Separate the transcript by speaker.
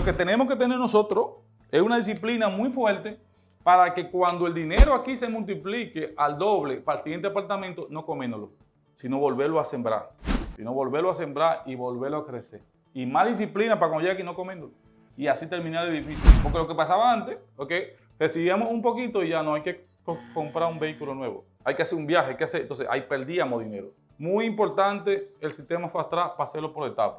Speaker 1: lo que tenemos que tener nosotros es una disciplina muy fuerte para que cuando el dinero aquí se multiplique al doble para el siguiente apartamento, no coméndolo, sino volverlo a sembrar. Sino volverlo a sembrar y volverlo a crecer. Y más disciplina para cuando llegue aquí no coméndolo. Y así terminar el edificio. Porque lo que pasaba antes, ok, recibíamos un poquito y ya no hay que co- comprar un vehículo nuevo. Hay que hacer un viaje, hay que hacer, entonces ahí perdíamos dinero. Muy importante el sistema Fast Track para hacerlo por etapas.